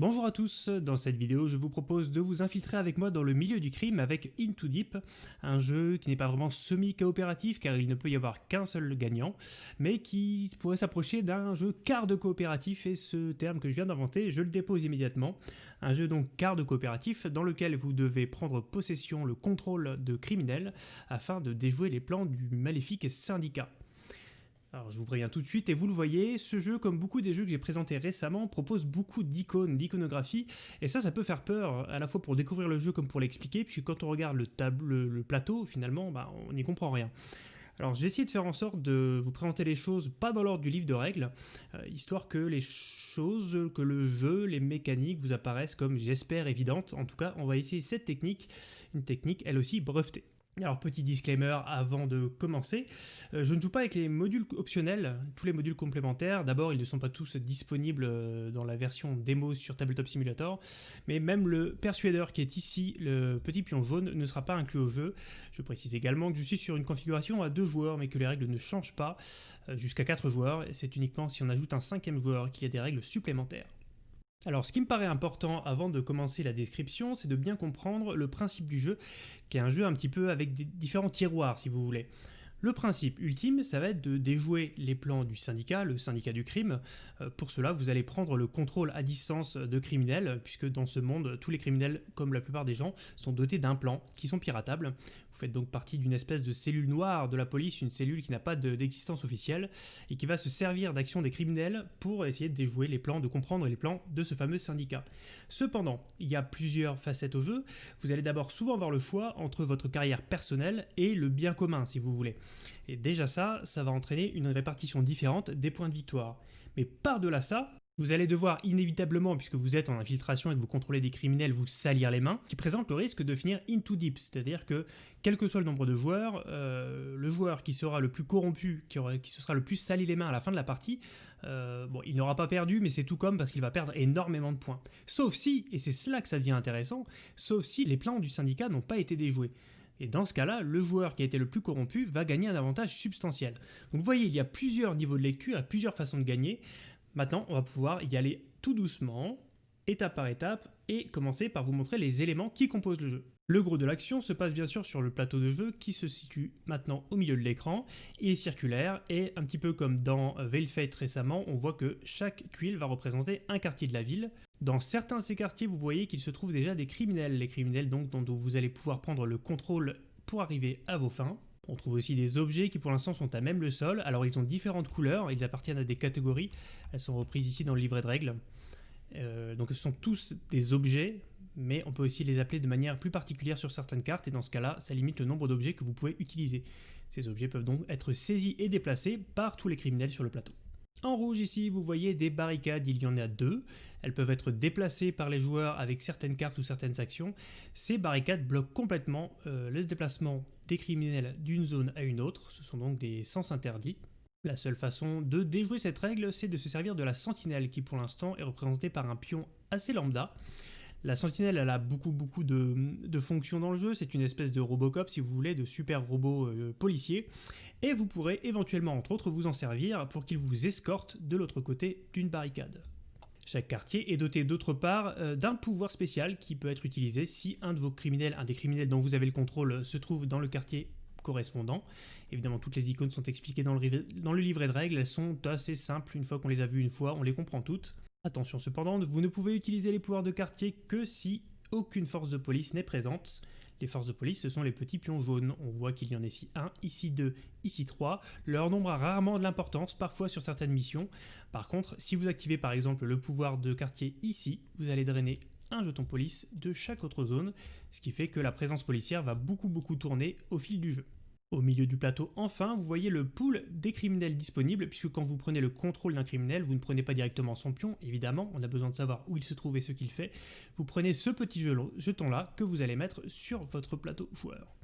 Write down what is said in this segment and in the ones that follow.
Bonjour à tous, dans cette vidéo je vous propose de vous infiltrer avec moi dans le milieu du crime avec Into Deep, un jeu qui n'est pas vraiment semi-coopératif car il ne peut y avoir qu'un seul gagnant, mais qui pourrait s'approcher d'un jeu quart de coopératif et ce terme que je viens d'inventer je le dépose immédiatement. Un jeu donc quart de coopératif dans lequel vous devez prendre possession, le contrôle de criminels afin de déjouer les plans du maléfique syndicat. Alors je vous préviens tout de suite, et vous le voyez, ce jeu, comme beaucoup des jeux que j'ai présentés récemment, propose beaucoup d'icônes, d'iconographie, et ça, ça peut faire peur, à la fois pour découvrir le jeu comme pour l'expliquer, puisque quand on regarde le, plateau, finalement, bah, on n'y comprend rien. Alors j'ai essayé de faire en sorte de vous présenter les choses pas dans l'ordre du livre de règles, euh, histoire que les choses, que le jeu, les mécaniques vous apparaissent comme j'espère évidentes. En tout cas, on va essayer cette technique, une technique elle aussi brevetée. Alors petit disclaimer avant de commencer, euh, je ne joue pas avec les modules optionnels, tous les modules complémentaires. D'abord, ils ne sont pas tous disponibles euh, dans la version démo sur Tabletop Simulator, mais même le persuadeur qui est ici, le petit pion jaune, ne sera pas inclus au jeu. Je précise également que je suis sur une configuration à deux joueurs, mais que les règles ne changent pas euh, jusqu'à quatre joueurs. C'est uniquement si on ajoute un cinquième joueur qu'il y a des règles supplémentaires. Alors ce qui me paraît important avant de commencer la description, c'est de bien comprendre le principe du jeu, qui est un jeu un petit peu avec différents tiroirs si vous voulez. Le principe ultime, ça va être de déjouer les plans du syndicat, le syndicat du crime. Euh, pour cela, vous allez prendre le contrôle à distance de criminels, puisque dans ce monde, tous les criminels, comme la plupart des gens, sont dotés d'un plan qui sont piratables. Vous faites donc partie d'une espèce de cellule noire de la police, une cellule qui n'a pas d'existence officielle, et qui va se servir d'action des criminels pour essayer de déjouer les plans, de comprendre les plans de ce fameux syndicat. Cependant, il y a plusieurs facettes au jeu. Vous allez d'abord souvent avoir le choix entre votre carrière personnelle et le bien commun, si vous voulez. Et déjà ça, ça va entraîner une répartition différente des points de victoire. Mais par-delà ça, vous allez devoir inévitablement, puisque vous êtes en infiltration et que vous contrôlez des criminels, vous salir les mains, qui présente le risque de finir into deep, c'est-à-dire que quel que soit le nombre de joueurs, euh, le joueur qui sera le plus corrompu, qui, se sera le plus sali les mains à la fin de la partie, euh, bon, il n'aura pas perdu, mais c'est tout comme parce qu'il va perdre énormément de points. Sauf si, et c'est cela que ça devient intéressant, sauf si les plans du syndicat n'ont pas été déjoués. Et dans ce cas-là, le joueur qui a été le plus corrompu va gagner un avantage substantiel. Donc vous voyez, il y a plusieurs niveaux de lecture, et plusieurs façons de gagner. Maintenant, on va pouvoir y aller tout doucement, étape par étape, et commencer par vous montrer les éléments qui composent le jeu. Le gros de l'action se passe bien sûr sur le plateau de jeu qui se situe maintenant au milieu de l'écran. Il est circulaire et un petit peu comme dans Veiled Fate récemment, on voit que chaque tuile va représenter un quartier de la ville. Dans certains de ces quartiers, vous voyez qu'il se trouve déjà des criminels. Les criminels donc dont vous allez pouvoir prendre le contrôle pour arriver à vos fins. On trouve aussi des objets qui pour l'instant sont à même le sol. Alors ils ont différentes couleurs, ils appartiennent à des catégories. Elles sont reprises ici dans le livret de règles. Euh, donc ce sont tous des objets, mais on peut aussi les appeler de manière plus particulière sur certaines cartes, et dans ce cas-là, ça limite le nombre d'objets que vous pouvez utiliser. Ces objets peuvent donc être saisis et déplacés par tous les criminels sur le plateau. En rouge ici, vous voyez des barricades, il y en a deux. Elles peuvent être déplacées par les joueurs avec certaines cartes ou certaines actions. Ces barricades bloquent complètement euh, le déplacement des criminels d'une zone à une autre. Ce sont donc des sens interdits. La seule façon de déjouer cette règle, c'est de se servir de la sentinelle qui pour l'instant est représentée par un pion assez lambda. La sentinelle, elle a beaucoup beaucoup de, fonctions dans le jeu, c'est une espèce de Robocop si vous voulez, de super robot euh, policier, et vous pourrez éventuellement entre autres vous en servir pour qu'il vous escorte de l'autre côté d'une barricade. Chaque quartier est doté d'autre part euh, d'un pouvoir spécial qui peut être utilisé si un de vos criminels, un des criminels dont vous avez le contrôle, se trouve dans le quartier correspondant. Évidemment, toutes les icônes sont expliquées dans le, dans le livret de règles, elles sont assez simples, une fois qu'on les a vues une fois, on les comprend toutes. Attention cependant, vous ne pouvez utiliser les pouvoirs de quartier que si aucune force de police n'est présente. Les forces de police, ce sont les petits pions jaunes. On voit qu'il y en a ici un, ici deux, ici trois. Leur nombre a rarement de l'importance, parfois sur certaines missions. Par contre, si vous activez par exemple le pouvoir de quartier ici, vous allez drainer un jeton police de chaque autre zone, ce qui fait que la présence policière va beaucoup beaucoup tourner au fil du jeu. Au milieu du plateau, enfin, vous voyez le pool des criminels disponibles, puisque quand vous prenez le contrôle d'un criminel, vous ne prenez pas directement son pion, évidemment, on a besoin de savoir où il se trouve et ce qu'il fait. Vous prenez ce petit jeton-là que vous allez mettre sur votre plateau joueur.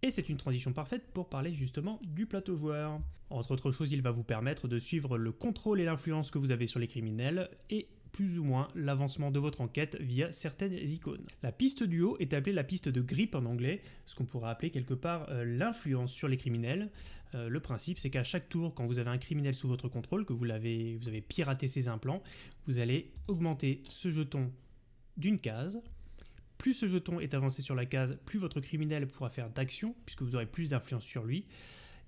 Et c'est une transition parfaite pour parler justement du plateau joueur. Entre autres choses, il va vous permettre de suivre le contrôle et l'influence que vous avez sur les criminels, et plus ou moins l'avancement de votre enquête via certaines icônes. La piste du haut est appelée la piste de grip en anglais, ce qu'on pourrait appeler quelque part euh, l'influence sur les criminels. Euh, le principe, c'est qu'à chaque tour, quand vous avez un criminel sous votre contrôle, que vous, l'avez, vous avez piraté ses implants, vous allez augmenter ce jeton d'une case. Plus ce jeton est avancé sur la case, plus votre criminel pourra faire d'actions, puisque vous aurez plus d'influence sur lui.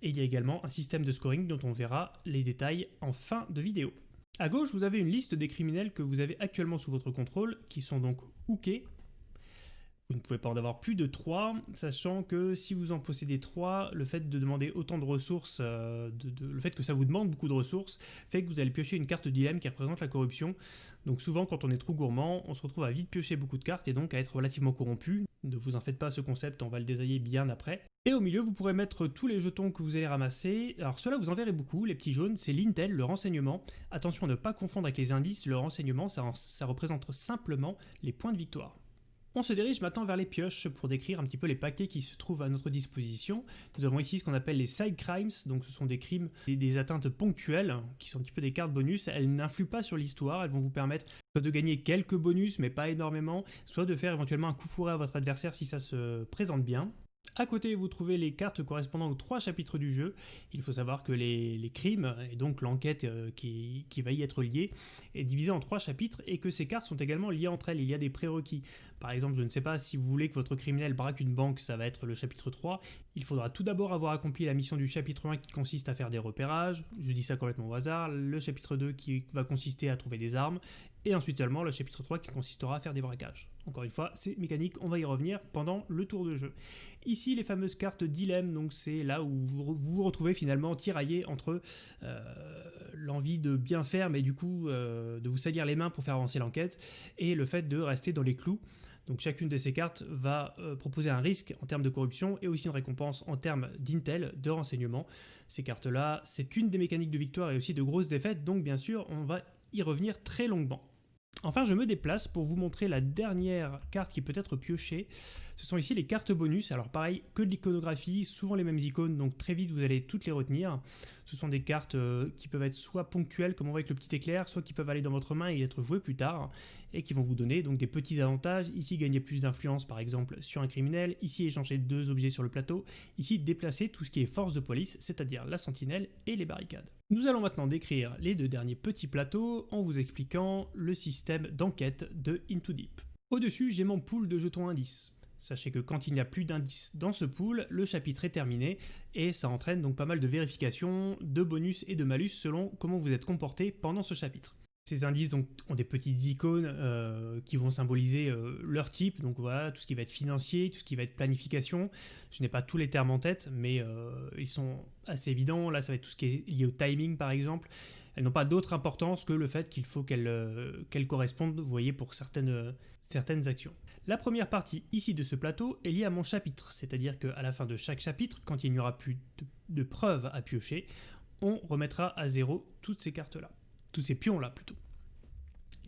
Et il y a également un système de scoring dont on verra les détails en fin de vidéo. À gauche, vous avez une liste des criminels que vous avez actuellement sous votre contrôle, qui sont donc hookés. Vous ne pouvez pas en avoir plus de 3, sachant que si vous en possédez 3, le fait de demander autant de ressources, euh, le fait que ça vous demande beaucoup de ressources, fait que vous allez piocher une carte dilemme qui représente la corruption. Donc souvent, quand on est trop gourmand, on se retrouve à vite piocher beaucoup de cartes et donc à être relativement corrompu. Ne vous en faites pas, ce concept, on va le détailler bien après. Et au milieu, vous pourrez mettre tous les jetons que vous allez ramasser. Alors ceux-là, vous en verrez beaucoup, les petits jaunes, c'est l'intel, le renseignement. Attention à ne pas confondre avec les indices, le renseignement, ça représente simplement les points de victoire. On se dirige maintenant vers les pioches pour décrire un petit peu les paquets qui se trouvent à notre disposition. Nous avons ici ce qu'on appelle les side crimes, donc ce sont des crimes et des atteintes ponctuelles qui sont un petit peu des cartes bonus. Elles n'influent pas sur l'histoire, elles vont vous permettre soit de gagner quelques bonus mais pas énormément, soit de faire éventuellement un coup fourré à votre adversaire si ça se présente bien. À côté, vous trouvez les cartes correspondant aux trois chapitres du jeu. Il faut savoir que les, crimes, et donc l'enquête euh, qui, va y être liée, est divisée en trois chapitres et que ces cartes sont également liées entre elles. Il y a des prérequis. Par exemple, je ne sais pas si vous voulez que votre criminel braque une banque, ça va être le chapitre 3. Il faudra tout d'abord avoir accompli la mission du chapitre 1 qui consiste à faire des repérages. Je dis ça complètement au hasard. Le chapitre 2 qui va consister à trouver des armes et ensuite seulement le chapitre 3 qui consistera à faire des braquages. Encore une fois, c'est mécanique, on va y revenir pendant le tour de jeu. Ici, les fameuses cartes dilemme, donc c'est là où vous vous retrouvez finalement tiraillé entre euh, l'envie de bien faire, mais du coup euh, de vous salir les mains pour faire avancer l'enquête, et le fait de rester dans les clous. Donc chacune de ces cartes va euh, proposer un risque en termes de corruption et aussi une récompense en termes d'intel, de renseignement. Ces cartes-là, c'est une des mécaniques de victoire et aussi de grosses défaites, donc bien sûr, on va y revenir très longuement. Enfin, je me déplace pour vous montrer la dernière carte qui peut être piochée. Ce sont ici les cartes bonus. Alors pareil, que de l'iconographie, souvent les mêmes icônes, donc très vite vous allez toutes les retenir. Ce sont des cartes euh, qui peuvent être soit ponctuelles, comme on voit avec le petit éclair, soit qui peuvent aller dans votre main et être jouées plus tard, et qui vont vous donner donc des petits avantages. Ici, gagner plus d'influence par exemple sur un criminel. Ici, échanger deux objets sur le plateau. Ici, déplacer tout ce qui est force de police, c'est-à-dire la sentinelle et les barricades. Nous allons maintenant décrire les deux derniers petits plateaux en vous expliquant le système d'enquête de Into Deep. Au-dessus, j'ai mon pool de jetons indices. Sachez que quand il n'y a plus d'indices dans ce pool, le chapitre est terminé et ça entraîne donc pas mal de vérifications, de bonus et de malus selon comment vous êtes comporté pendant ce chapitre. Ces indices donc, ont des petites icônes euh, qui vont symboliser euh, leur type, donc voilà, tout ce qui va être financier, tout ce qui va être planification. Je n'ai pas tous les termes en tête, mais euh, ils sont assez évidents. Là, ça va être tout ce qui est lié au timing, par exemple. Elles n'ont pas d'autre importance que le fait qu'il faut qu'elles correspondent, vous voyez, pour certaines, certaines actions. La première partie ici de ce plateau est liée à mon chapitre, c'est-à-dire qu'à la fin de chaque chapitre, quand il n'y aura plus de preuves à piocher, on remettra à zéro toutes ces cartes-là tous ces pions-là plutôt.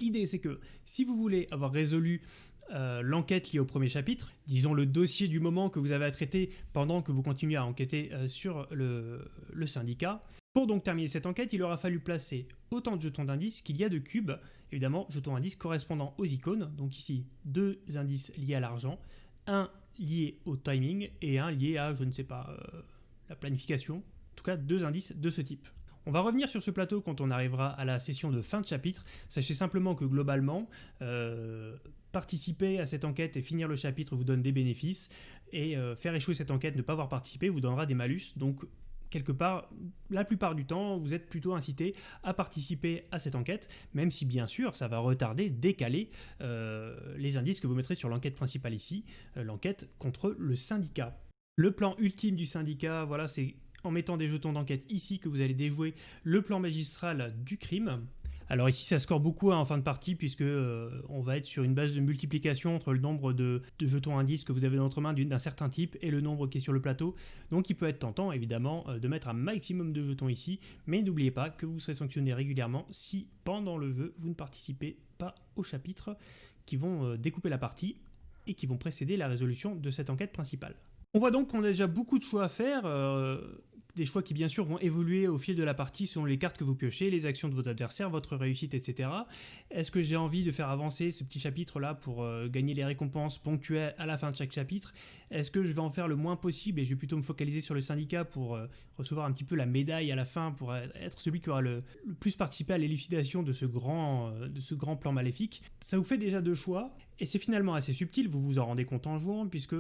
L'idée c'est que si vous voulez avoir résolu euh, l'enquête liée au premier chapitre, disons le dossier du moment que vous avez à traiter pendant que vous continuez à enquêter euh, sur le, syndicat. Pour donc terminer cette enquête, il aura fallu placer autant de jetons d'indices qu'il y a de cubes, évidemment jetons d'indices correspondant aux icônes, donc ici deux indices liés à l'argent, un lié au timing et un lié à, je ne sais pas, euh, la planification, en tout cas deux indices de ce type. On va revenir sur ce plateau quand on arrivera à la session de fin de chapitre. Sachez simplement que globalement, euh, participer à cette enquête et finir le chapitre vous donne des bénéfices, et euh, faire échouer cette enquête, ne pas avoir participé, vous donnera des malus. Donc quelque part, la plupart du temps, vous êtes plutôt incité à participer à cette enquête, même si bien sûr, ça va retarder, décaler euh, les indices que vous mettrez sur l'enquête principale ici, l'enquête contre le syndicat. Le plan ultime du syndicat, voilà, c'est en mettant des jetons d'enquête ici que vous allez déjouer le plan magistral du crime. Alors ici ça score beaucoup hein, en fin de partie puisque euh, on va être sur une base de multiplication entre le nombre de, jetons indices que vous avez dans votre main d'un certain type et le nombre qui est sur le plateau. Donc il peut être tentant évidemment euh, de mettre un maximum de jetons ici, mais n'oubliez pas que vous serez sanctionné régulièrement si pendant le jeu vous ne participez pas aux chapitres qui vont euh, découper la partie et qui vont précéder la résolution de cette enquête principale. On voit donc qu'on a déjà beaucoup de choix à faire des choix qui bien sûr vont évoluer au fil de la partie selon les cartes que vous piochez, les actions de vos adversaires, votre réussite, etc. Est-ce que j'ai envie de faire avancer ce petit chapitre-là pour euh, gagner les récompenses ponctuelles à la fin de chaque chapitre? Est-ce que je vais en faire le moins possible et je vais plutôt me focaliser sur le syndicat pour euh, recevoir un petit peu la médaille à la fin, pour être celui qui aura le, plus participé à l'élucidation de, ce grand, euh, de ce grand plan maléfique? Ça vous fait déjà deux choix et c'est finalement assez subtil, vous vous en rendez compte en jouant, puisque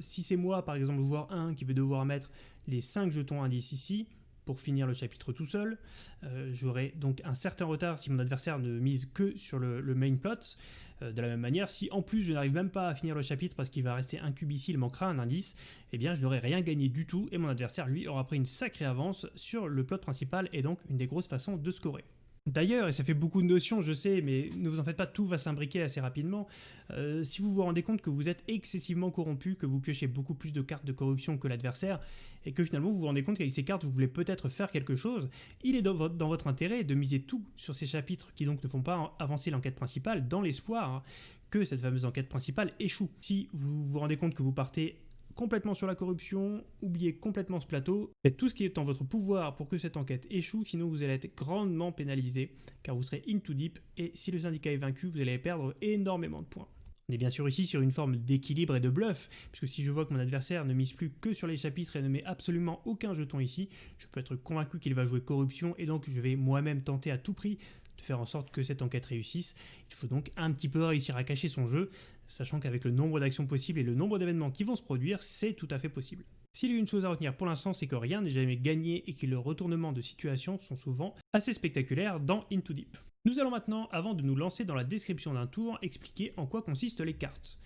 si c'est moi, par exemple, voir un qui veut devoir mettre les 5 jetons indices ici pour finir le chapitre tout seul. Euh, j'aurai donc un certain retard si mon adversaire ne mise que sur le, main plot. Euh, de la même manière, si en plus je n'arrive même pas à finir le chapitre parce qu'il va rester un cube ici, il manquera un indice, eh bien je n'aurai rien gagné du tout et mon adversaire lui aura pris une sacrée avance sur le plot principal et donc une des grosses façons de scorer. D'ailleurs, et ça fait beaucoup de notions, je sais, mais ne vous en faites pas, tout va s'imbriquer assez rapidement. Euh, si vous vous rendez compte que vous êtes excessivement corrompu, que vous piochez beaucoup plus de cartes de corruption que l'adversaire, et que finalement vous vous rendez compte qu'avec ces cartes vous voulez peut-être faire quelque chose, il est dans votre, intérêt de miser tout sur ces chapitres qui donc ne font pas avancer l'enquête principale dans l'espoir que cette fameuse enquête principale échoue. Si vous vous rendez compte que vous partez complètement sur la corruption, oubliez complètement ce plateau, faites tout ce qui est en votre pouvoir pour que cette enquête échoue, sinon vous allez être grandement pénalisé, car vous serez in too deep, et si le syndicat est vaincu, vous allez perdre énormément de points. On est bien sûr ici sur une forme d'équilibre et de bluff, puisque si je vois que mon adversaire ne mise plus que sur les chapitres et ne met absolument aucun jeton ici, je peux être convaincu qu'il va jouer corruption, et donc je vais moi-même tenter à tout prix de faire en sorte que cette enquête réussisse. Il faut donc un petit peu réussir à cacher son jeu, sachant qu'avec le nombre d'actions possibles et le nombre d'événements qui vont se produire, c'est tout à fait possible. S'il y a une chose à retenir pour l'instant, c'est que rien n'est jamais gagné et que les retournements de situation sont souvent assez spectaculaires dans Into Deep. Nous allons maintenant, avant de nous lancer dans la description d'un tour, expliquer en quoi consistent les cartes.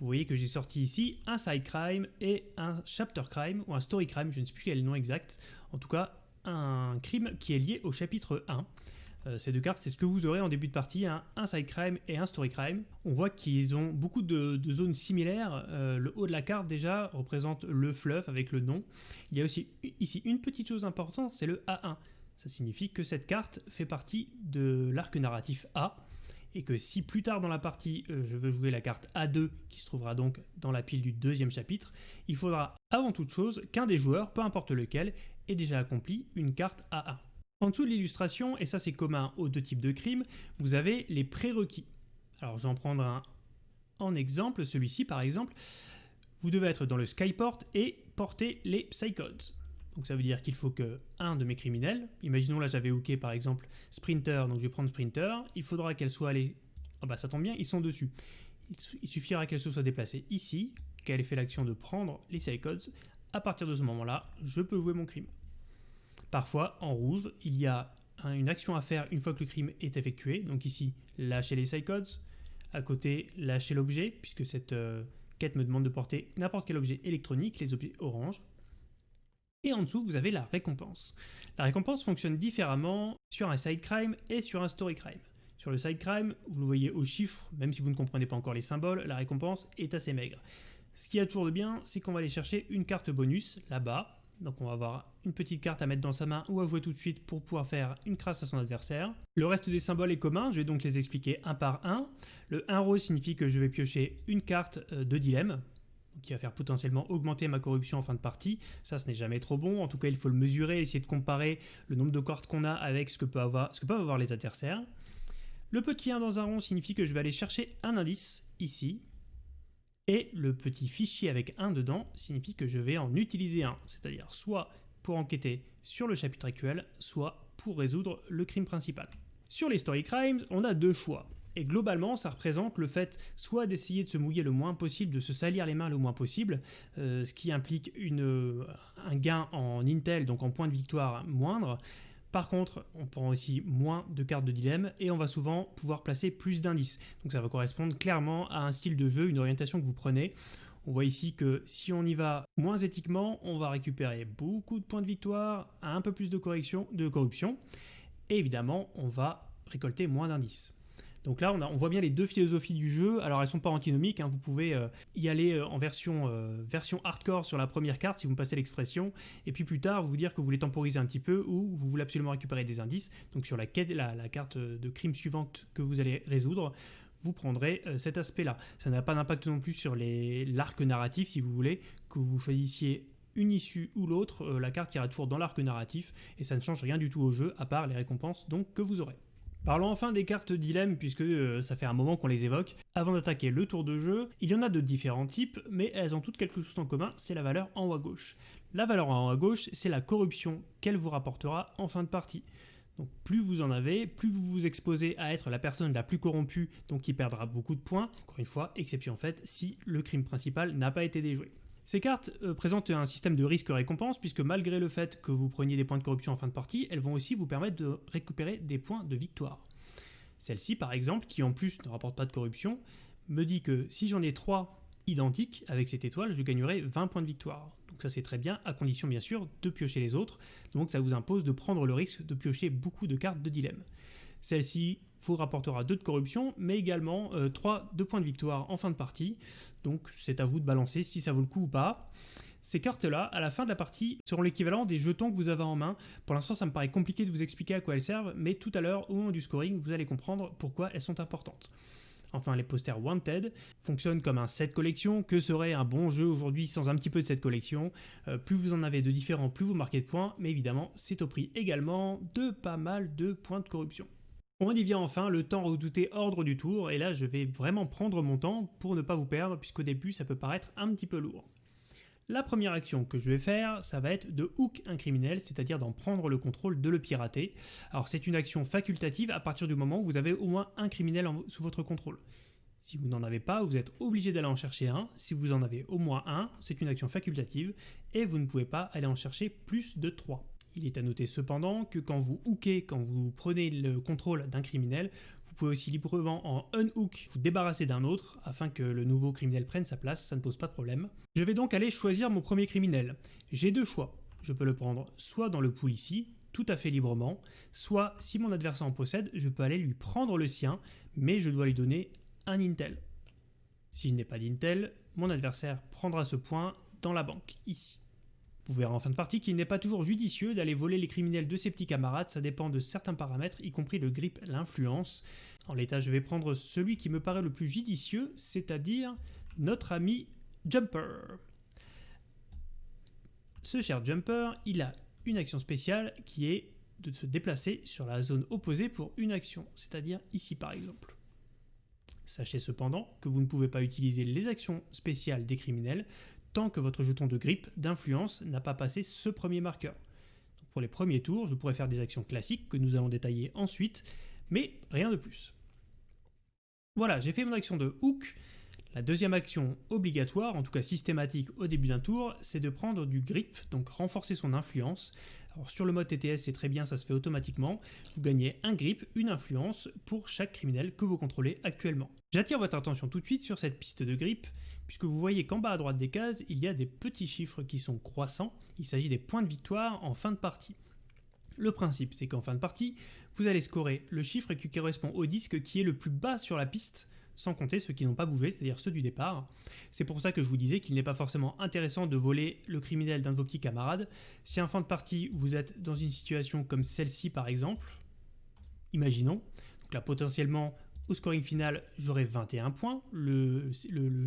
Vous voyez que j'ai sorti ici un side crime et un chapter crime, ou un story crime, je ne sais plus quel nom exact, en tout cas un crime qui est lié au chapitre 1. Euh, ces deux cartes, c'est ce que vous aurez en début de partie, un side crime et un story crime. On voit qu'ils ont beaucoup de, zones similaires. Euh, le haut de la carte déjà représente le fluff avec le nom. Il y a aussi ici une petite chose importante, c'est le A1. Ça signifie que cette carte fait partie de l'arc narratif A et que si plus tard dans la partie euh, je veux jouer la carte A2 qui se trouvera donc dans la pile du deuxième chapitre, il faudra avant toute chose qu'un des joueurs, peu importe lequel, ait déjà accompli une carte A1. En dessous de l'illustration, et ça c'est commun aux deux types de crimes, vous avez les prérequis. Alors je vais en prendre un en exemple, celui-ci par exemple. Vous devez être dans le Skyport et porter les Psychodes. Donc ça veut dire qu'il faut que un de mes criminels, imaginons là j'avais hooké par exemple Sprinter, donc je vais prendre Sprinter, il faudra qu'elle soit allée, ah bah ça tombe bien, ils sont dessus. Il suffira qu'elle se soit déplacée ici, qu'elle ait fait l'action de prendre les Psychodes. À partir de ce moment-là, je peux jouer mon crime. Parfois, en rouge, il y a une action à faire une fois que le crime est effectué. Donc ici, lâcher les codes. À côté, lâcher l'objet, puisque cette euh, quête me demande de porter n'importe quel objet électronique, les objets orange. Et en dessous, vous avez la récompense. La récompense fonctionne différemment sur un side crime et sur un story crime. Sur le side crime, vous le voyez au chiffre, même si vous ne comprenez pas encore les symboles, la récompense est assez maigre. Ce qui a toujours de bien, c'est qu'on va aller chercher une carte bonus là-bas, donc on va avoir une petite carte à mettre dans sa main ou à jouer tout de suite pour pouvoir faire une crasse à son adversaire. Le reste des symboles est commun, je vais donc les expliquer un par un. Le 1 rose signifie que je vais piocher une carte euh, de dilemme, qui va faire potentiellement augmenter ma corruption en fin de partie. Ça, ce n'est jamais trop bon. En tout cas, il faut le mesurer, essayer de comparer le nombre de cartes qu'on a avec ce que, ce que peuvent avoir les adversaires. Le petit 1 dans un rond signifie que je vais aller chercher un indice, ici, et le petit fichier avec un dedans signifie que je vais en utiliser un, c'est-à-dire soit pour enquêter sur le chapitre actuel, soit pour résoudre le crime principal. Sur les story crimes, on a deux choix. Et globalement, ça représente le fait soit d'essayer de se mouiller le moins possible, de se salir les mains le moins possible, euh, ce qui implique une, un gain en intel, donc en points de victoire moindre, par contre, on prend aussi moins de cartes de dilemme et on va souvent pouvoir placer plus d'indices. Donc ça va correspondre clairement à un style de jeu, une orientation que vous prenez. On voit ici que si on y va moins éthiquement, on va récupérer beaucoup de points de victoire, un peu plus de, de corruption, et évidemment, on va récolter moins d'indices. Donc là, on, voit bien les deux philosophies du jeu. Alors, elles sont pas antinomiques. Hein. Vous pouvez euh, y aller euh, en version, euh, version hardcore sur la première carte, si vous me passez l'expression. Et puis plus tard, vous dire que vous voulez temporiser un petit peu ou vous voulez absolument récupérer des indices. Donc sur la, la carte de crime suivante que vous allez résoudre, vous prendrez cet aspect-là. Ça n'a pas d'impact non plus sur l'arc narratif, si vous voulez, que vous choisissiez une issue ou l'autre, la carte ira toujours dans l'arc narratif et ça ne change rien du tout au jeu à part les récompenses donc que vous aurez. Parlons enfin des cartes dilemme puisque euh, ça fait un moment qu'on les évoque. Avant d'attaquer le tour de jeu, il y en a de différents types, mais elles ont toutes quelque chose en commun, c'est la valeur en haut à gauche. La valeur en haut à gauche, c'est la corruption qu'elle vous rapportera en fin de partie. Donc plus vous en avez, plus vous vous exposez à être la personne la plus corrompue, donc qui perdra beaucoup de points, encore une fois, exception faite si le crime principal n'a pas été déjoué. Ces cartes euh, présentent un système de risque-récompense, puisque malgré le fait que vous preniez des points de corruption en fin de partie, elles vont aussi vous permettre de récupérer des points de victoire. Celle-ci, par exemple, qui en plus ne rapporte pas de corruption, me dit que si j'en ai 3 identiques avec cette étoile, je gagnerai 20 points de victoire. Donc ça c'est très bien, à condition bien sûr de piocher les autres, donc ça vous impose de prendre le risque de piocher beaucoup de cartes de dilemme. Celle-ci vous rapportera 2 de corruption, mais également 3 euh, de points de victoire en fin de partie, donc c'est à vous de balancer si ça vaut le coup ou pas. Ces cartes-là, à la fin de la partie, seront l'équivalent des jetons que vous avez en main. Pour l'instant, ça me paraît compliqué de vous expliquer à quoi elles servent, mais tout à l'heure, au moment du scoring, vous allez comprendre pourquoi elles sont importantes. Enfin, les posters Wanted fonctionnent comme un set collection. Que serait un bon jeu aujourd'hui sans un petit peu de cette collection? Euh, Plus vous en avez de différents, plus vous marquez de points, mais évidemment, c'est au prix également de pas mal de points de corruption. On y vient enfin, le temps redouté ordre du tour, et là je vais vraiment prendre mon temps pour ne pas vous perdre, puisqu'au début ça peut paraître un petit peu lourd. La première action que je vais faire, ça va être de hook un criminel, c'est-à-dire d'en prendre le contrôle, de le pirater. Alors c'est une action facultative à partir du moment où vous avez au moins un criminel sous votre contrôle. Si vous n'en avez pas, vous êtes obligé d'aller en chercher un. Si vous en avez au moins un, c'est une action facultative et vous ne pouvez pas aller en chercher plus de 3. Il est à noter cependant que quand vous hookez, quand vous prenez le contrôle d'un criminel, pouvez aussi librement en unhook vous débarrasser d'un autre afin que le nouveau criminel prenne sa place, ça ne pose pas de problème. Je vais donc aller choisir mon premier criminel. J'ai deux choix. Je peux le prendre soit dans le pool ici, tout à fait librement, soit si mon adversaire en possède, je peux aller lui prendre le sien, mais je dois lui donner un intel. Si je n'ai pas d'intel, mon adversaire prendra ce point dans la banque, ici. Vous verrez en fin de partie qu'il n'est pas toujours judicieux d'aller voler les criminels de ses petits camarades, ça dépend de certains paramètres, y compris le grip, l'influence. En l'état, je vais prendre celui qui me paraît le plus judicieux, c'est-à-dire notre ami Jumper. Ce cher Jumper, il a une action spéciale qui est de se déplacer sur la zone opposée pour une action, c'est-à-dire ici par exemple. Sachez cependant que vous ne pouvez pas utiliser les actions spéciales des criminels tant que votre jeton de grippe d'influence n'a pas passé ce premier marqueur. pour les premiers tours, je pourrais faire des actions classiques que nous allons détailler ensuite, mais rien de plus. Voilà, j'ai fait mon action de hook. La deuxième action obligatoire, en tout cas systématique au début d'un tour, c'est de prendre du grip, donc renforcer son influence. Alors sur le mode TTS, c'est très bien, ça se fait automatiquement. Vous gagnez un grip, une influence pour chaque criminel que vous contrôlez actuellement. J'attire votre attention tout de suite sur cette piste de grip puisque vous voyez qu'en bas à droite des cases, il y a des petits chiffres qui sont croissants, il s'agit des points de victoire en fin de partie. Le principe, c'est qu'en fin de partie, vous allez scorer le chiffre qui correspond au disque qui est le plus bas sur la piste, sans compter ceux qui n'ont pas bougé, c'est-à-dire ceux du départ. C'est pour ça que je vous disais qu'il n'est pas forcément intéressant de voler le criminel d'un de vos petits camarades. Si en fin de partie, vous êtes dans une situation comme celle-ci par exemple, imaginons, donc là potentiellement au scoring final, j'aurai 21 points, le,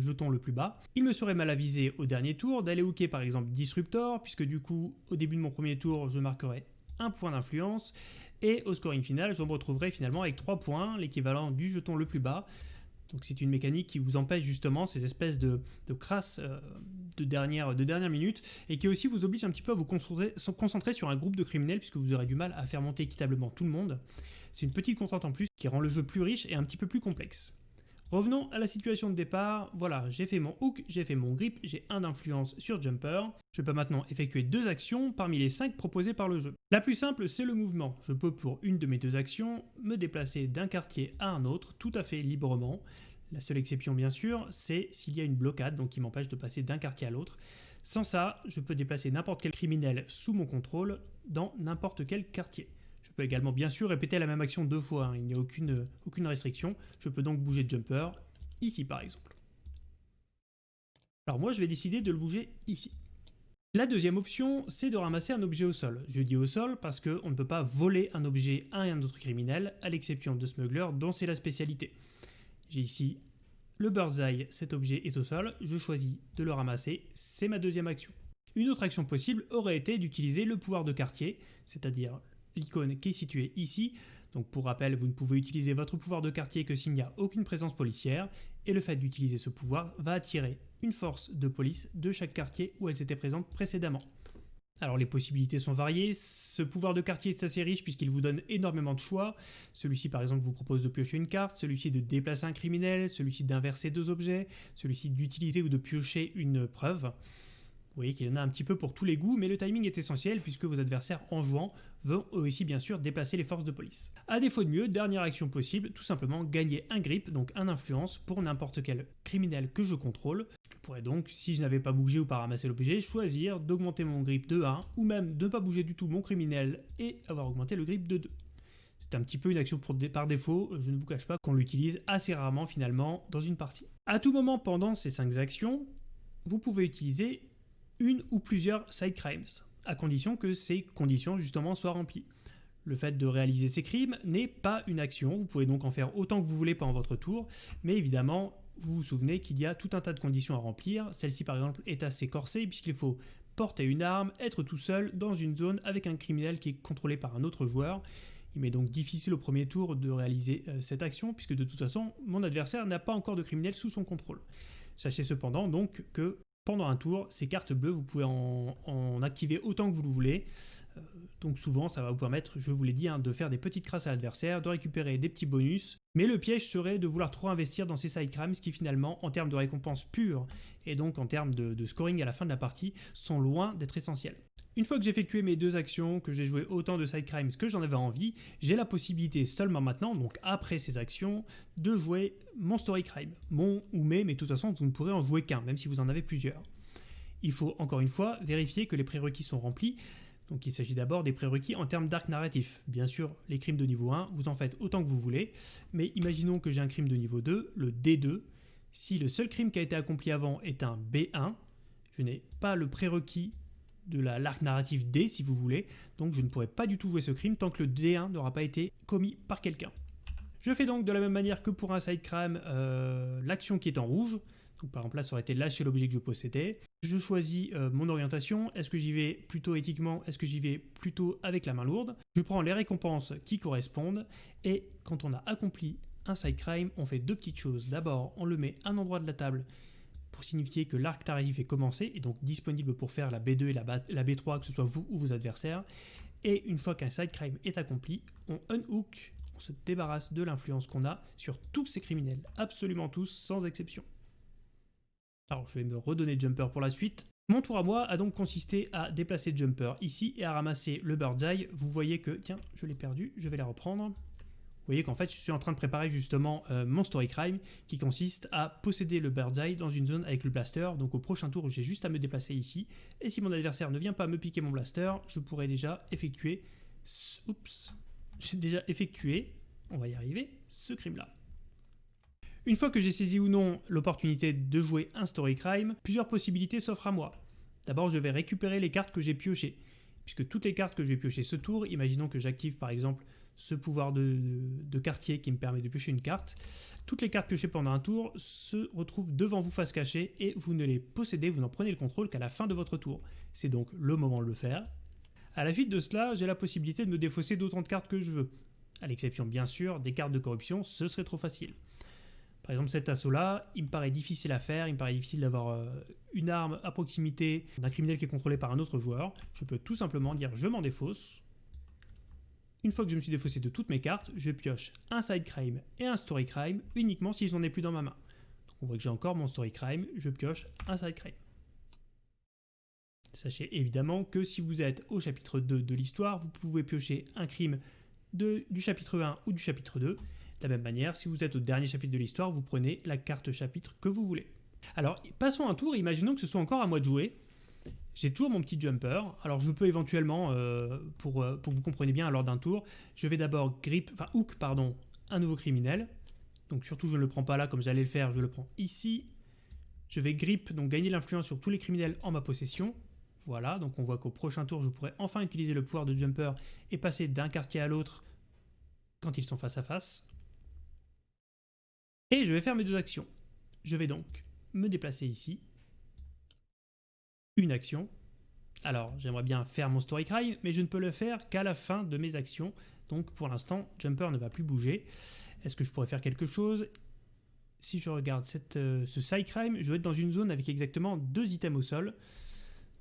jeton le plus bas. Il me serait mal avisé au dernier tour d'aller hooker par exemple Disruptor, puisque du coup, au début de mon premier tour, je marquerai un point d'influence. Et au scoring final, je me retrouverai finalement avec 3 points, l'équivalent du jeton le plus bas. Donc c'est une mécanique qui vous empêche justement ces espèces de, crasses euh, de, dernière, de dernière minute et qui aussi vous oblige un petit peu à vous concentrer sur un groupe de criminels puisque vous aurez du mal à faire monter équitablement tout le monde. C'est une petite contrainte en plus qui rend le jeu plus riche et un petit peu plus complexe. Revenons à la situation de départ, voilà, j'ai fait mon hook, j'ai fait mon grip, j'ai un d'influence sur Jumper. Je peux maintenant effectuer deux actions parmi les cinq proposées par le jeu. La plus simple, c'est le mouvement. Je peux pour une de mes deux actions me déplacer d'un quartier à un autre tout à fait librement. La seule exception bien sûr, c'est s'il y a une blocade, donc qui m'empêche de passer d'un quartier à l'autre. Sans ça, je peux déplacer n'importe quel criminel sous mon contrôle dans n'importe quel quartier. Je peux également bien sûr répéter la même action deux fois, hein. il n'y a aucune, aucune restriction. Je peux donc bouger Jumper, ici par exemple. Alors moi je vais décider de le bouger ici. La deuxième option, c'est de ramasser un objet au sol. Je dis au sol parce qu'on ne peut pas voler un objet à un autre criminel, à l'exception de Smuggler, dont c'est la spécialité. J'ai ici le Bird's Eye, cet objet est au sol, je choisis de le ramasser, c'est ma deuxième action. Une autre action possible aurait été d'utiliser le pouvoir de quartier, c'est-à-dire l'icône qui est située ici. Donc pour rappel, vous ne pouvez utiliser votre pouvoir de quartier que s'il n'y a aucune présence policière, et le fait d'utiliser ce pouvoir va attirer une force de police de chaque quartier où elles étaient présentes précédemment. Alors les possibilités sont variées, ce pouvoir de quartier est assez riche puisqu'il vous donne énormément de choix. Celui-ci par exemple vous propose de piocher une carte, celui-ci de déplacer un criminel, celui-ci d'inverser deux objets, celui-ci d'utiliser ou de piocher une preuve. Vous voyez qu'il y en a un petit peu pour tous les goûts, mais le timing est essentiel puisque vos adversaires en jouant vont aussi bien sûr déplacer les forces de police. A défaut de mieux, dernière action possible, tout simplement gagner un grip, donc un influence pour n'importe quel criminel que je contrôle. Je pourrais donc, si je n'avais pas bougé ou pas ramassé l'objet, choisir d'augmenter mon grip de 1 ou même de ne pas bouger du tout mon criminel et avoir augmenté le grip de 2. C'est un petit peu une action par défaut, je ne vous cache pas qu'on l'utilise assez rarement finalement dans une partie. A tout moment pendant ces 5 actions, vous pouvez utiliser une ou plusieurs side crimes, à condition que ces conditions justement soient remplies. Le fait de réaliser ces crimes n'est pas une action, vous pouvez donc en faire autant que vous voulez pendant votre tour, mais évidemment, vous vous souvenez qu'il y a tout un tas de conditions à remplir. Celle-ci par exemple est assez corsée puisqu'il faut porter une arme, être tout seul dans une zone avec un criminel qui est contrôlé par un autre joueur. Il m'est donc difficile au premier tour de réaliser euh, cette action puisque de toute façon mon adversaire n'a pas encore de criminel sous son contrôle. Sachez cependant donc que pendant un tour, ces cartes bleues, vous pouvez en, activer autant que vous le voulez. Donc souvent, ça va vous permettre, je vous l'ai dit, hein, de faire des petites crasses à l'adversaire, de récupérer des petits bonus. Mais le piège serait de vouloir trop investir dans ces side crimes qui finalement, en termes de récompense pure et donc en termes de scoring à la fin de la partie, sont loin d'être essentiels. Une fois que j'ai effectué mes deux actions, que j'ai joué autant de side crimes que j'en avais envie, j'ai la possibilité seulement maintenant, donc après ces actions, de jouer mon story crime. Mon ou mes, mais de toute façon vous ne pourrez en jouer qu'un, même si vous en avez plusieurs. Il faut encore une fois vérifier que les prérequis sont remplis, donc il s'agit d'abord des prérequis en termes d'arc narratif. Bien sûr, les crimes de niveau 1, vous en faites autant que vous voulez, mais imaginons que j'ai un crime de niveau 2, le D2. Si le seul crime qui a été accompli avant est un B1, je n'ai pas le prérequis de l'arc narratif D si vous voulez, donc je ne pourrai pas du tout jouer ce crime tant que le D1 n'aura pas été commis par quelqu'un. Je fais donc de la même manière que pour un side crime euh, l'action qui est en rouge, par exemple là ça aurait été lâcher l'objet que je possédais. Je choisis euh, mon orientation, est-ce que j'y vais plutôt éthiquement, est-ce que j'y vais plutôt avec la main lourde? Je prends les récompenses qui correspondent et quand on a accompli un side crime, on fait deux petites choses. D'abord, on le met à un endroit de la table pour signifier que l'arc tarif est commencé et donc disponible pour faire la B2 et la, B3, que ce soit vous ou vos adversaires. Et une fois qu'un side crime est accompli, on unhook, on se débarrasse de l'influence qu'on a sur tous ces criminels, absolument tous, sans exception. Alors je vais me redonner Jumper pour la suite. Mon tour à moi a donc consisté à déplacer Jumper ici et à ramasser le Bird's Eye. Vous voyez que, tiens, je l'ai perdu, je vais la reprendre. Vous voyez qu'en fait, je suis en train de préparer justement euh, mon story crime qui consiste à posséder le bird's eye dans une zone avec le blaster. Donc au prochain tour, j'ai juste à me déplacer ici. Et si mon adversaire ne vient pas me piquer mon blaster, je pourrais déjà effectuer... Oups J'ai déjà effectué, on va y arriver, ce crime-là. Une fois que j'ai saisi ou non l'opportunité de jouer un story crime, plusieurs possibilités s'offrent à moi. D'abord, je vais récupérer les cartes que j'ai piochées. Puisque toutes les cartes que j'ai piochées ce tour, imaginons que j'active par exemple ce pouvoir de, quartier qui me permet de piocher une carte. Toutes les cartes piochées pendant un tour se retrouvent devant vous face cachée et vous ne les possédez, vous n'en prenez le contrôle qu'à la fin de votre tour. C'est donc le moment de le faire. À la suite de cela, j'ai la possibilité de me défausser d'autant de cartes que je veux. À l'exception bien sûr des cartes de corruption, ce serait trop facile. Par exemple cet assaut-là, il me paraît difficile à faire, il me paraît difficile d'avoir euh, une arme à proximité d'un criminel qui est contrôlé par un autre joueur. Je peux tout simplement dire je m'en défausse, une fois que je me suis défaussé de toutes mes cartes, je pioche un side crime et un story crime uniquement si je n'en ai plus dans ma main. Donc on voit que j'ai encore mon story crime, je pioche un side crime. Sachez évidemment que si vous êtes au chapitre 2 de l'histoire, vous pouvez piocher un crime du chapitre 1 ou du chapitre 2. De la même manière, si vous êtes au dernier chapitre de l'histoire, vous prenez la carte chapitre que vous voulez. Alors, passons un tour, imaginons que ce soit encore à moi de jouer. J'ai toujours mon petit jumper. Alors je peux éventuellement, euh, pour, euh, pour que vous compreniez bien, lors d'un tour, je vais d'abord grip, enfin hook, pardon, un nouveau criminel. Donc surtout je ne le prends pas là comme j'allais le faire, je le prends ici. Je vais grip, donc gagner l'influence sur tous les criminels en ma possession. Voilà, donc on voit qu'au prochain tour, je pourrai enfin utiliser le pouvoir de jumper et passer d'un quartier à l'autre quand ils sont face à face. Et je vais faire mes deux actions. Je vais donc me déplacer ici une action, Alors, j'aimerais bien faire mon story crime, mais je ne peux le faire qu'à la fin de mes actions. Donc, pour l'instant, Jumper ne va plus bouger. Est-ce que je pourrais faire quelque chose? Si je regarde euh, ce side crime, je vais être dans une zone avec exactement deux items au sol.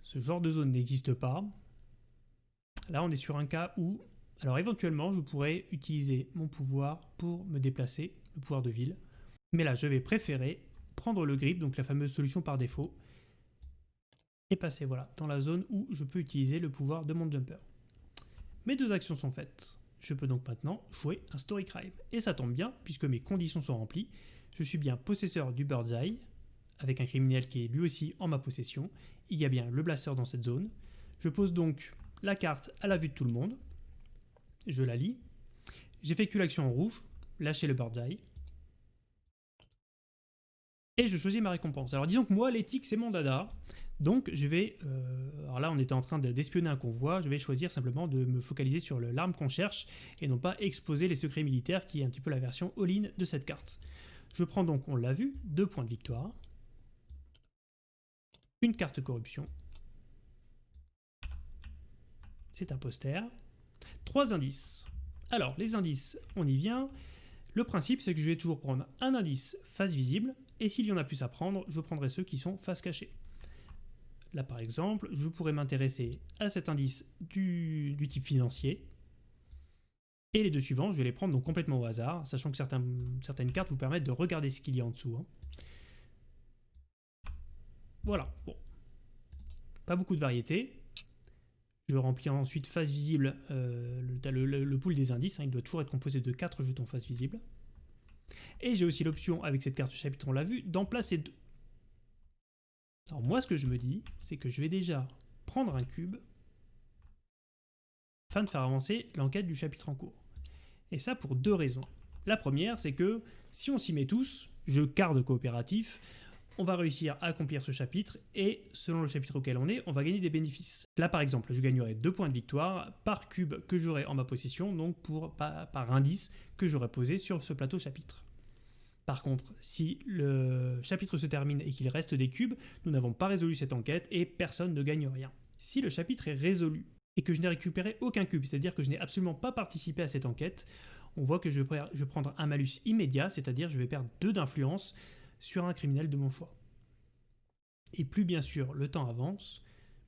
Ce genre de zone n'existe pas. Là, on est sur un cas où, alors éventuellement, je pourrais utiliser mon pouvoir pour me déplacer, le pouvoir de ville. Mais là, je vais préférer prendre le grip, donc la fameuse solution par défaut, et passer voilà, dans la zone où je peux utiliser le pouvoir de mon jumper. Mes deux actions sont faites. Je peux donc maintenant jouer un Story Crime. Et ça tombe bien, puisque mes conditions sont remplies. Je suis bien possesseur du Bird's Eye, avec un criminel qui est lui aussi en ma possession. Il y a bien le blaster dans cette zone. Je pose donc la carte à la vue de tout le monde. Je la lis. J'effectue l'action en rouge, lâcher le Bird's Eye. Et je choisis ma récompense. Alors disons que moi, l'éthique, c'est mon dada. Donc je vais, euh, alors là on était en train d'espionner un convoi, je vais choisir simplement de me focaliser sur l'arme qu'on cherche et non pas exposer les secrets militaires qui est un petit peu la version all-in de cette carte. Je prends donc, on l'a vu, deux points de victoire, une carte corruption, c'est un poster, trois indices. Alors les indices, on y vient. Le principe c'est que je vais toujours prendre un indice face visible et s'il y en a plus à prendre, je prendrai ceux qui sont face cachée. Là, par exemple, je pourrais m'intéresser à cet indice du, type financier. Et les deux suivants, je vais les prendre donc complètement au hasard, sachant que certaines cartes vous permettent de regarder ce qu'il y a en dessous. Hein. Voilà, bon. Pas beaucoup de variété. Je remplis ensuite face visible euh, le, pool des indices. Hein. il doit toujours être composé de 4 jetons face visible. Et j'ai aussi l'option, avec cette carte chapitre, on l'a vu, d'en placer deux. Alors moi, ce que je me dis, c'est que je vais déjà prendre un cube afin de faire avancer l'enquête du chapitre en cours. Et ça pour deux raisons. La première, c'est que si on s'y met tous, jeu de coopératif, on va réussir à accomplir ce chapitre et selon le chapitre auquel on est, on va gagner des bénéfices. Là par exemple, je gagnerai deux points de victoire par cube que j'aurai en ma possession, donc pour, par indice que j'aurai posé sur ce plateau chapitre. Par contre, si le chapitre se termine et qu'il reste des cubes, nous n'avons pas résolu cette enquête et personne ne gagne rien. Si le chapitre est résolu et que je n'ai récupéré aucun cube, c'est-à-dire que je n'ai absolument pas participé à cette enquête, on voit que je vais prendre un malus immédiat, c'est-à-dire je vais perdre 2 d'influence sur un criminel de mon choix. Et plus bien sûr le temps avance,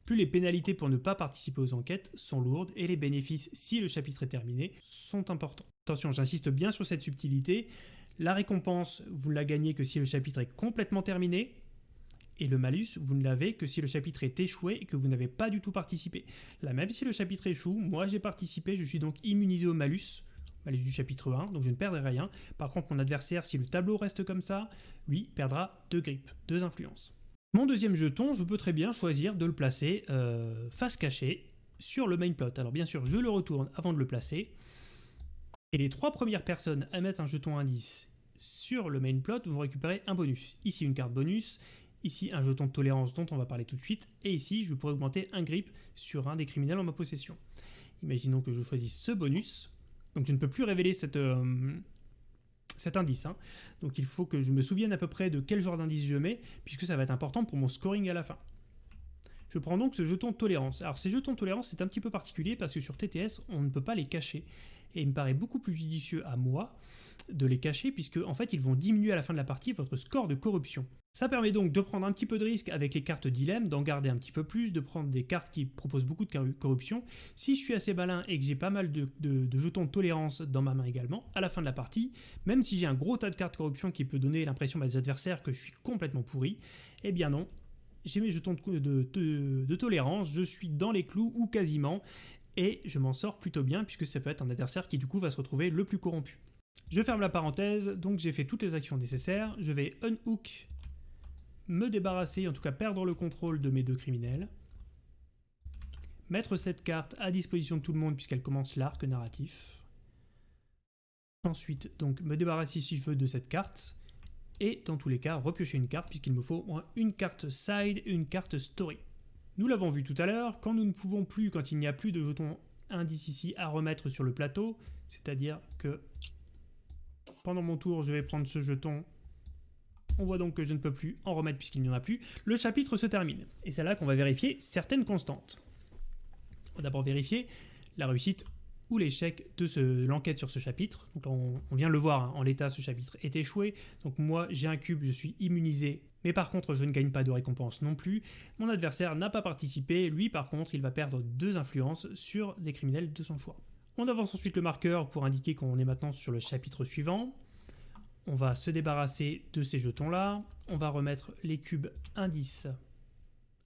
plus les pénalités pour ne pas participer aux enquêtes sont lourdes et les bénéfices, si le chapitre est terminé, sont importants. Attention, j'insiste bien sur cette subtilité, la récompense, vous ne la gagnez que si le chapitre est complètement terminé. Et le malus, vous ne l'avez que si le chapitre est échoué et que vous n'avez pas du tout participé. Là, même si le chapitre échoue, moi j'ai participé, je suis donc immunisé au malus, malus du chapitre 1, donc je ne perdrai rien. Par contre, mon adversaire, si le tableau reste comme ça, lui perdra deux grippes, deux influences. Mon deuxième jeton, je peux très bien choisir de le placer euh, face cachée sur le main plot. Alors bien sûr, je le retourne avant de le placer. Et les trois premières personnes à mettre un jeton indice sur le main plot vont récupérer un bonus. Ici une carte bonus, ici un jeton de tolérance dont on va parler tout de suite, et ici je pourrais augmenter un grip sur un des criminels en ma possession. Imaginons que je choisisse ce bonus, donc je ne peux plus révéler euh, cet indice. Hein. Donc il faut que je me souvienne à peu près de quel genre d'indice je mets, puisque ça va être important pour mon scoring à la fin. Je prends donc ce jeton de tolérance. Alors ces jetons de tolérance c'est un petit peu particulier parce que sur TTS on ne peut pas les cacher et il me paraît beaucoup plus judicieux à moi de les cacher puisque en fait ils vont diminuer à la fin de la partie votre score de corruption. Ça permet donc de prendre un petit peu de risque avec les cartes dilemme, d'en garder un petit peu plus, de prendre des cartes qui proposent beaucoup de corruption. Si je suis assez malin et que j'ai pas mal de, jetons de tolérance dans ma main également, à la fin de la partie, même si j'ai un gros tas de cartes corruption qui peut donner l'impression à mes adversaires que je suis complètement pourri, eh bien non, j'ai mes jetons de, tolérance, je suis dans les clous ou quasiment, et je m'en sors plutôt bien puisque ça peut être un adversaire qui du coup va se retrouver le plus corrompu. Je ferme la parenthèse, donc j'ai fait toutes les actions nécessaires, je vais unhook, me débarrasser, en tout cas perdre le contrôle de mes deux criminels, mettre cette carte à disposition de tout le monde puisqu'elle commence l'arc narratif, ensuite donc me débarrasser si je veux de cette carte, et dans tous les cas repiocher une carte puisqu'il me faut une carte side et une carte story. Nous l'avons vu tout à l'heure, quand nous ne pouvons plus, quand il n'y a plus de jetons indice ici à remettre sur le plateau, c'est-à-dire que pendant mon tour, je vais prendre ce jeton. On voit donc que je ne peux plus en remettre puisqu'il n'y en a plus. Le chapitre se termine. Et c'est là qu'on va vérifier certaines constantes. On va d'abord vérifier la réussite ou l'échec de l'enquête sur ce chapitre. On, vient le voir, hein, en l'état ce chapitre est échoué. Donc moi j'ai un cube, je suis immunisé, mais par contre je ne gagne pas de récompense non plus. Mon adversaire n'a pas participé, lui par contre il va perdre deux influences sur des criminels de son choix. On avance ensuite le marqueur pour indiquer qu'on est maintenant sur le chapitre suivant. On va se débarrasser de ces jetons là. On va remettre les cubes indices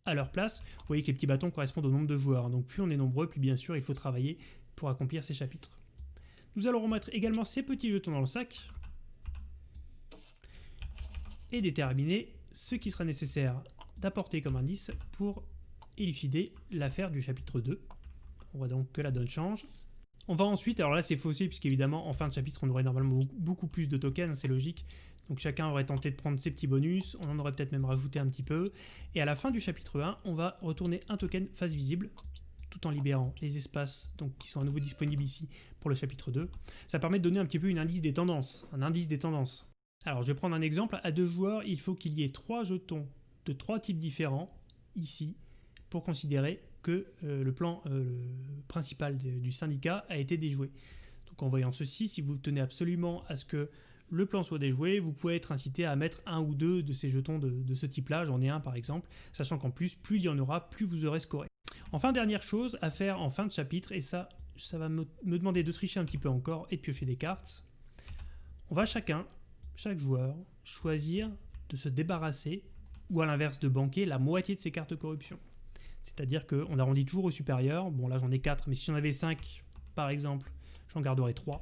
à leur place. Vous voyez que les petits bâtons correspondent au nombre de joueurs. Donc plus on est nombreux, plus bien sûr il faut travailler pour accomplir ces chapitres. Nous allons remettre également ces petits jetons dans le sac et déterminer ce qui sera nécessaire d'apporter comme indice pour élucider l'affaire du chapitre 2. On voit donc que la donne change. On va ensuite, alors là c'est faussé puisqu'évidemment en fin de chapitre on aurait normalement beaucoup plus de tokens, c'est logique. Donc chacun aurait tenté de prendre ses petits bonus, on en aurait peut-être même rajouté un petit peu. Et à la fin du chapitre 1, on va retourner un token face visible tout en libérant les espaces qui sont à nouveau disponibles ici pour le chapitre 2. Ça permet de donner un petit peu une indice des tendances, un indice des tendances. Alors je vais prendre un exemple, à deux joueurs, il faut qu'il y ait trois jetons de trois types différents ici pour considérer que euh, le plan euh, principal du syndicat a été déjoué. Donc en voyant ceci, si vous tenez absolument à ce que le plan soit déjoué, vous pouvez être incité à mettre un ou deux de ces jetons de, ce type-là, j'en ai un par exemple, sachant qu'en plus, plus il y en aura, plus vous aurez scoré. Enfin, dernière chose à faire en fin de chapitre, et ça, ça va me, demander de tricher un petit peu encore et de piocher des cartes. On va chacun, chaque joueur, choisir de se débarrasser, ou à l'inverse de banquer, la moitié de ses cartes corruption. C'est-à-dire qu'on arrondit toujours au supérieur. Bon, là j'en ai 4, mais si j'en avais 5, par exemple, j'en garderais 3.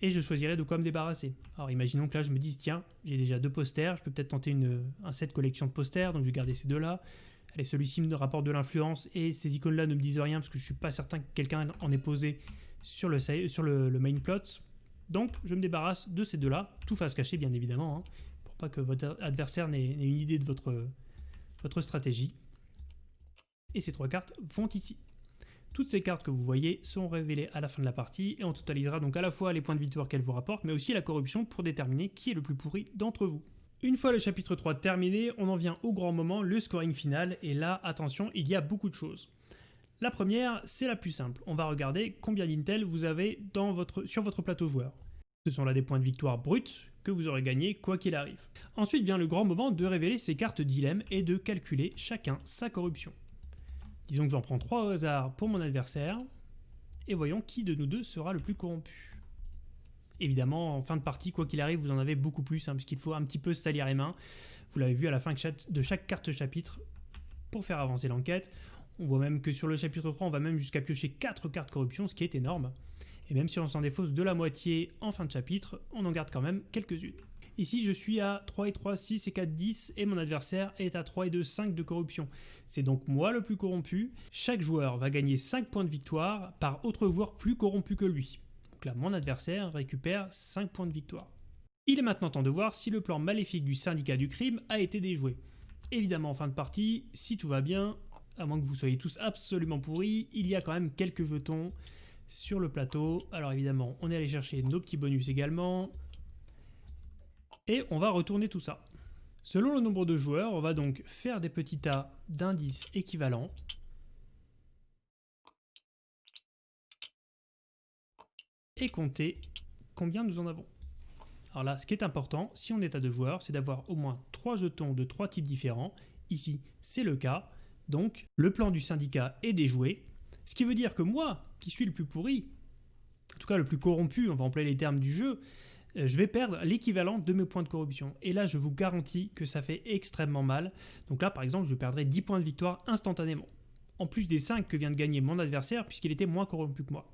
Et je choisirais de quoi me débarrasser. Alors imaginons que là je me dise, tiens, j'ai déjà deux posters, je peux peut-être tenter une, un set collection de posters, donc je vais garder ces deux-là. Allez, celui-ci me rapporte de l'influence et ces icônes-là ne me disent rien parce que je suis pas certain que quelqu'un en ait posé sur le, sur main plot. Donc, je me débarrasse de ces deux-là, tout face cachée bien évidemment, hein, pour pas que votre adversaire n'ait une idée de votre stratégie. Et ces trois cartes vont ici. Toutes ces cartes que vous voyez sont révélées à la fin de la partie et on totalisera donc à la fois les points de victoire qu'elles vous rapportent, mais aussi la corruption pour déterminer qui est le plus pourri d'entre vous. Une fois le chapitre 3 terminé, on en vient au grand moment, le scoring final, et là, attention, il y a beaucoup de choses. La première, c'est la plus simple. On va regarder combien d'intel vous avez dans votre, sur votre plateau joueur. Ce sont là des points de victoire bruts que vous aurez gagnés quoi qu'il arrive. Ensuite vient le grand moment de révéler ces cartes dilemme et de calculer chacun sa corruption. Disons que j'en prends 3 au hasard pour mon adversaire, et voyons qui de nous deux sera le plus corrompu. Évidemment, en fin de partie, quoi qu'il arrive, vous en avez beaucoup plus, hein, puisqu'il faut un petit peu salir les mains. Vous l'avez vu à la fin de chaque carte chapitre pour faire avancer l'enquête. On voit même que sur le chapitre 3, on va même jusqu'à piocher 4 cartes corruption, ce qui est énorme. Et même si on s'en défausse de la moitié en fin de chapitre, on en garde quand même quelques-unes. Ici, je suis à 3 et 3, 6 et 4, 10, et mon adversaire est à 3 et 2, 5 de corruption. C'est donc moi le plus corrompu. Chaque joueur va gagner 5 points de victoire par autre joueur plus corrompu que lui. Donc là, mon adversaire récupère 5 points de victoire. Il est maintenant temps de voir si le plan maléfique du syndicat du crime a été déjoué. Évidemment, en fin de partie, si tout va bien, à moins que vous soyez tous absolument pourris, il y a quand même quelques jetons sur le plateau. Alors évidemment, on est allé chercher nos petits bonus également. Et on va retourner tout ça. Selon le nombre de joueurs, on va donc faire des petits tas d'indices équivalents. et compter combien nous en avons. Alors là, ce qui est important, si on est à deux joueurs, c'est d'avoir au moins trois jetons de trois types différents. Ici, c'est le cas. Donc, le plan du syndicat est déjoué. Ce qui veut dire que moi, qui suis le plus pourri, en tout cas le plus corrompu, on va employer les termes du jeu, je vais perdre l'équivalent de mes points de corruption. Et là, je vous garantis que ça fait extrêmement mal. Donc là, par exemple, je perdrai 10 points de victoire instantanément. En plus des 5 que vient de gagner mon adversaire, puisqu'il était moins corrompu que moi.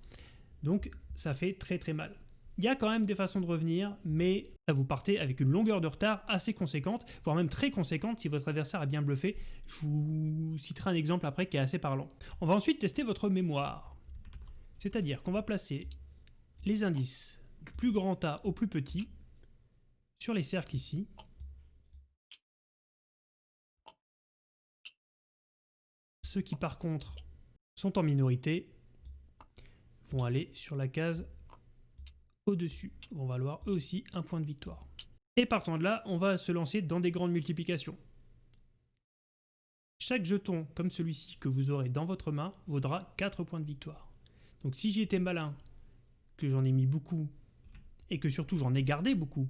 Donc ça fait très très mal. Il y a quand même des façons de revenir, mais vous partez avec une longueur de retard assez conséquente, voire même très conséquente si votre adversaire a bien bluffé. Je vous citerai un exemple après qui est assez parlant. On va ensuite tester votre mémoire. C'est-à-dire qu'on va placer les indices plus grand A au plus petit sur les cercles ici. Ceux qui par contre sont en minorité vont aller sur la case au-dessus, vont valoir eux aussi un point de victoire. Et partant de là, on va se lancer dans des grandes multiplications. Chaque jeton comme celui-ci que vous aurez dans votre main vaudra 4 points de victoire. Donc si j'étais malin, que j'en ai mis beaucoup, et que surtout j'en ai gardé beaucoup,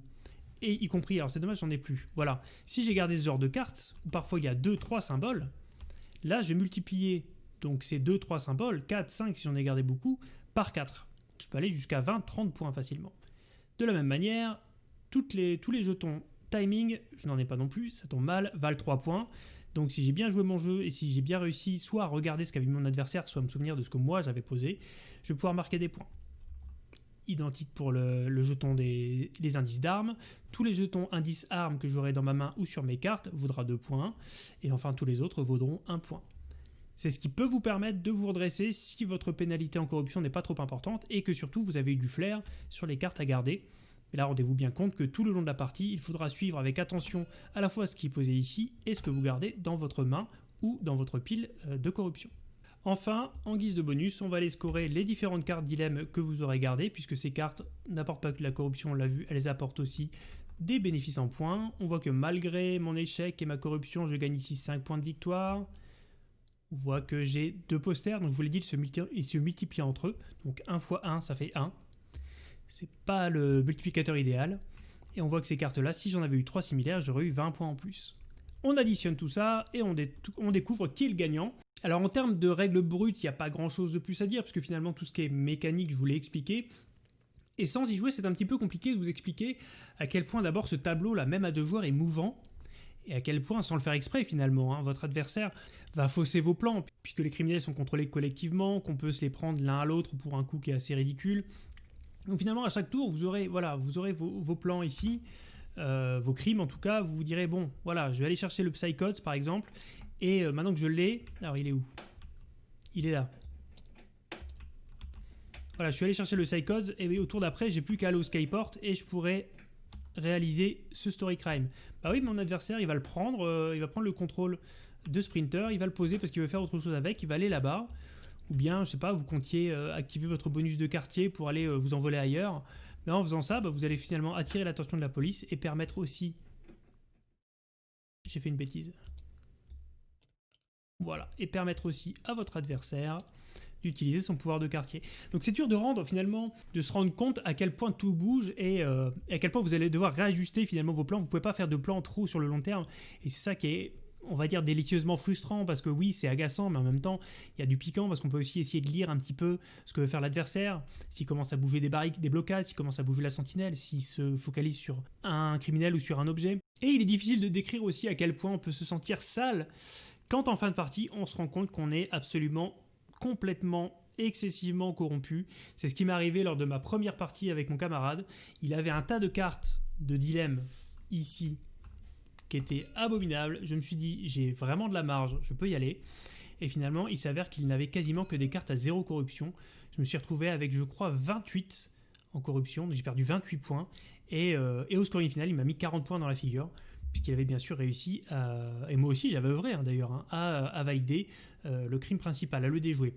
et y compris, alors c'est dommage j'en ai plus, voilà, si j'ai gardé ce genre de cartes, où parfois il y a 2-3 symboles, là je vais multiplier donc ces 2-3 symboles, 4, 5 si j'en ai gardé beaucoup, par 4. Je peux aller jusqu'à 20-30 points facilement. De la même manière, toutes les, tous les jetons timing, je n'en ai pas non plus, ça tombe mal, valent 3 points. Donc si j'ai bien joué mon jeu et si j'ai bien réussi soit à regarder ce qu'avait mis mon adversaire, soit à me souvenir de ce que moi j'avais posé, je vais pouvoir marquer des points. Identique pour le, jeton des indices d'armes. Tous les jetons indices armes que j'aurai dans ma main ou sur mes cartes vaudra 2 points. Et enfin tous les autres vaudront 1 point. C'est ce qui peut vous permettre de vous redresser si votre pénalité en corruption n'est pas trop importante et que surtout vous avez eu du flair sur les cartes à garder. Là, rendez-vous bien compte que tout le long de la partie, il faudra suivre avec attention à la fois ce qui est posé ici et ce que vous gardez dans votre main ou dans votre pile euh, de corruption. Enfin, en guise de bonus, on va aller scorer les différentes cartes dilemme que vous aurez gardées, puisque ces cartes n'apportent pas que la corruption, on l'a vu, elles apportent aussi des bénéfices en points. On voit que malgré mon échec et ma corruption, je gagne ici 5 points de victoire. On voit que j'ai deux posters, donc je vous l'ai dit, ils se, multiplient entre eux. Donc 1 x 1, ça fait 1. C'est pas le multiplicateur idéal. Et on voit que ces cartes-là, si j'en avais eu 3 similaires, j'aurais eu 20 points en plus. On additionne tout ça et on, on découvre qui est le gagnant. Alors en termes de règles brutes, il n'y a pas grand chose de plus à dire, parce que finalement tout ce qui est mécanique, je vous l'ai expliqué. Et sans y jouer, c'est un petit peu compliqué de vous expliquer à quel point d'abord ce tableau, là, même à deux joueurs, est mouvant et à quel point, sans le faire exprès finalement, hein, votre adversaire va fausser vos plans, puisque les criminels sont contrôlés collectivement, qu'on peut se les prendre l'un à l'autre pour un coup qui est assez ridicule. Donc finalement, à chaque tour, vous aurez, voilà, vous aurez vos, plans ici, euh, vos crimes en tout cas, vous vous direz, bon, voilà, je vais aller chercher le Psychots par exemple, et euh, maintenant que je l'ai, alors il est où? Il est là. Voilà, je suis allé chercher le Psychots, et au tour d'après, j'ai plus qu'à aller au Skyport, et je pourrais réaliser ce story crime. Bah oui, mon adversaire, il va le prendre, euh, il va prendre le contrôle de Sprinter, il va le poser parce qu'il veut faire autre chose avec, il va aller là-bas. Ou bien, je sais pas, vous comptiez euh, activer votre bonus de quartier pour aller vous envoler ailleurs. Mais en faisant ça, bah, vous allez finalement attirer l'attention de la police et permettre aussi... J'ai fait une bêtise. Voilà, et permettre aussi à votre adversaire d'utiliser son pouvoir de quartier. Donc c'est dur de rendre finalement, de se rendre compte à quel point tout bouge et, euh, à quel point vous allez devoir réajuster finalement vos plans. Vous pouvez pas faire de plans trop sur le long terme et c'est ça qui est on va dire délicieusement frustrant parce que oui c'est agaçant mais en même temps il y a du piquant parce qu'on peut aussi essayer de lire un petit peu ce que veut faire l'adversaire s'il commence à bouger des barriques, des blocades, s'il commence à bouger la sentinelle, s'il se focalise sur un criminel ou sur un objet. Et il est difficile de décrire aussi à quel point on peut se sentir sale quand en fin de partie on se rend compte qu'on est absolument complètement excessivement corrompu. C'est ce qui m'est arrivé lors de ma première partie avec mon camarade. Il avait un tas de cartes de dilemme ici qui étaient abominables. Je me suis dit, j'ai vraiment de la marge, je peux y aller. Et finalement, il s'avère qu'il n'avait quasiment que des cartes à zéro corruption. Je me suis retrouvé avec, je crois, 28 en corruption. J'ai perdu 28 points. Et, euh, et au scoring final, il m'a mis 40 points dans la figure puisqu'il avait bien sûr réussi, à, et moi aussi j'avais œuvré hein, d'ailleurs, hein, à, valider euh, le crime principal, à le déjouer.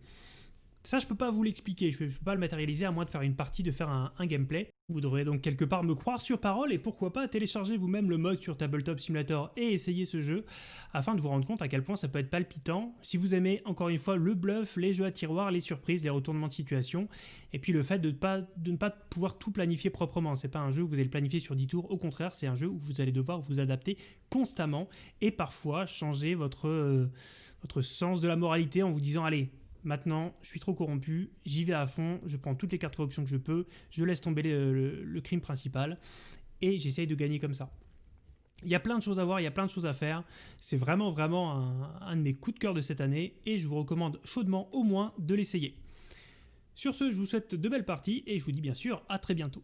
Ça, je peux pas vous l'expliquer, je peux, pas le matérialiser à moins de faire une partie, de faire un, gameplay. Vous devrez donc quelque part me croire sur parole et pourquoi pas télécharger vous-même le mode sur Tabletop Simulator et essayer ce jeu afin de vous rendre compte à quel point ça peut être palpitant. Si vous aimez encore une fois le bluff, les jeux à tiroir, les surprises, les retournements de situation et puis le fait de, pas, de ne pas pouvoir tout planifier proprement. C'est pas un jeu où vous allez le planifier sur 10 tours, au contraire, c'est un jeu où vous allez devoir vous adapter constamment et parfois changer votre, euh, votre sens de la moralité en vous disant allez, Maintenant, je suis trop corrompu, j'y vais à fond, je prends toutes les cartes corruption que je peux, je laisse tomber le, crime principal et j'essaye de gagner comme ça. Il y a plein de choses à voir, il y a plein de choses à faire. C'est vraiment, vraiment un, un, de mes coups de cœur de cette année et je vous recommande chaudement au moins de l'essayer. Sur ce, je vous souhaite de belles parties et je vous dis bien sûr à très bientôt.